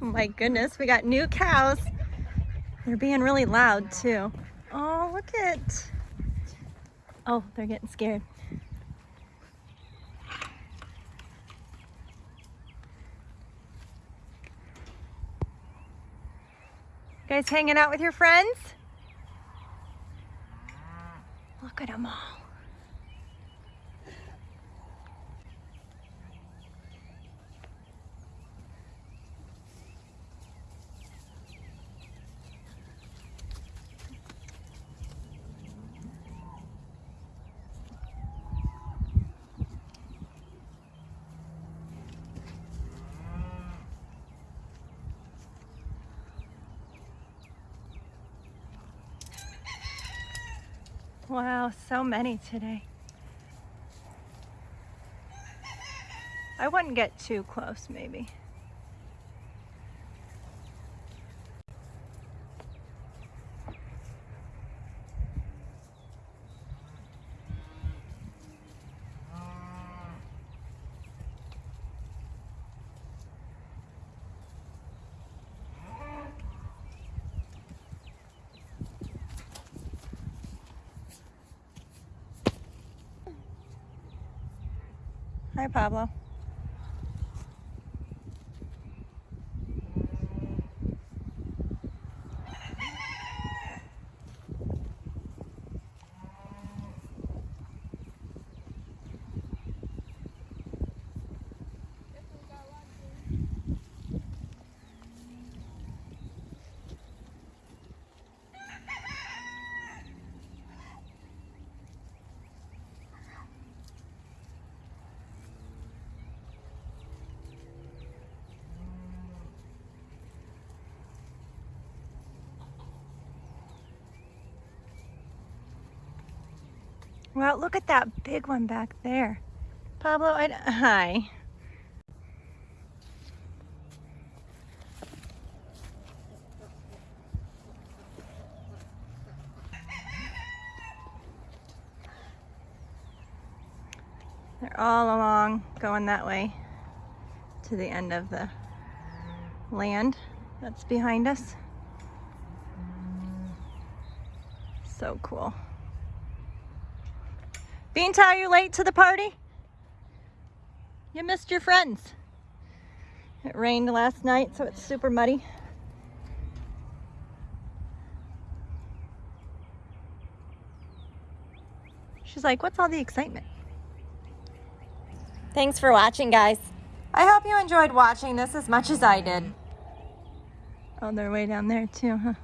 my goodness, we got new cows. They're being really loud too. Oh, look at. Oh, they're getting scared. Guys hanging out with your friends? Look at them all. Wow, so many today. I wouldn't get too close, maybe. Hi, Pablo. Well, look at that big one back there. Pablo, I, hi. They're all along going that way to the end of the land that's behind us. So cool. Beanta, are you late to the party? You missed your friends. It rained last night, so it's super muddy. She's like, what's all the excitement? Thanks for watching, guys. I hope you enjoyed watching this as much as I did. Oh, they're way down there too, huh?